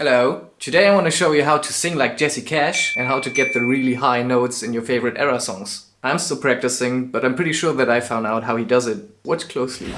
Hello! Today I want to show you how to sing like Jesse Cash and how to get the really high notes in your favorite Erra songs. I'm still practicing, but I'm pretty sure that I found out how he does it. Watch closely.